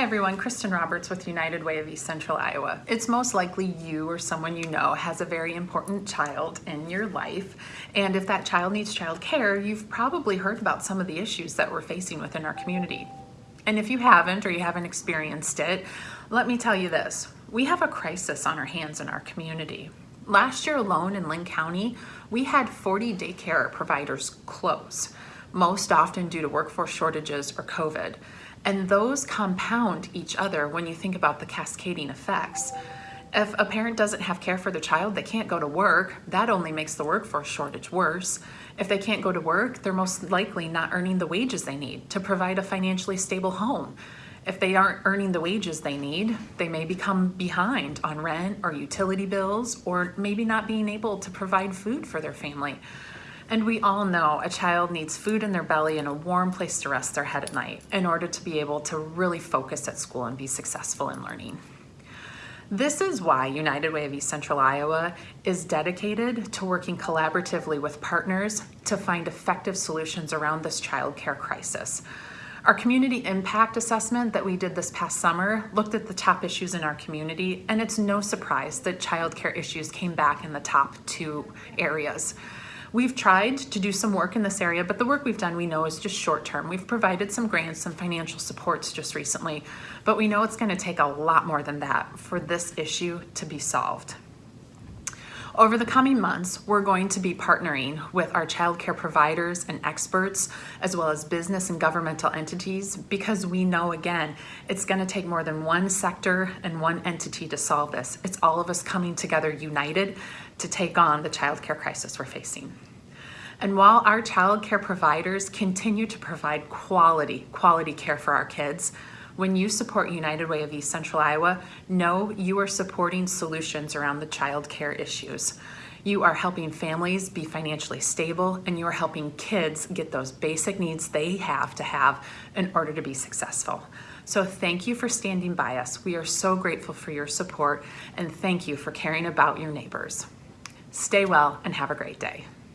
Hi everyone, Kristen Roberts with United Way of East Central Iowa. It's most likely you or someone you know has a very important child in your life. And if that child needs child care, you've probably heard about some of the issues that we're facing within our community. And if you haven't or you haven't experienced it, let me tell you this. We have a crisis on our hands in our community. Last year alone in Linn County, we had 40 daycare providers close, most often due to workforce shortages or COVID. And those compound each other when you think about the cascading effects. If a parent doesn't have care for their child, they can't go to work. That only makes the workforce shortage worse. If they can't go to work, they're most likely not earning the wages they need to provide a financially stable home. If they aren't earning the wages they need, they may become behind on rent or utility bills or maybe not being able to provide food for their family. And we all know a child needs food in their belly and a warm place to rest their head at night in order to be able to really focus at school and be successful in learning. This is why United Way of East Central Iowa is dedicated to working collaboratively with partners to find effective solutions around this child care crisis. Our community impact assessment that we did this past summer looked at the top issues in our community, and it's no surprise that childcare issues came back in the top two areas. We've tried to do some work in this area, but the work we've done we know is just short term. We've provided some grants, some financial supports just recently, but we know it's gonna take a lot more than that for this issue to be solved. Over the coming months, we're going to be partnering with our childcare providers and experts, as well as business and governmental entities, because we know, again, it's gonna take more than one sector and one entity to solve this. It's all of us coming together united to take on the childcare crisis we're facing. And while our childcare providers continue to provide quality, quality care for our kids, when you support United Way of East Central Iowa, know you are supporting solutions around the child care issues. You are helping families be financially stable and you are helping kids get those basic needs they have to have in order to be successful. So thank you for standing by us. We are so grateful for your support and thank you for caring about your neighbors. Stay well and have a great day.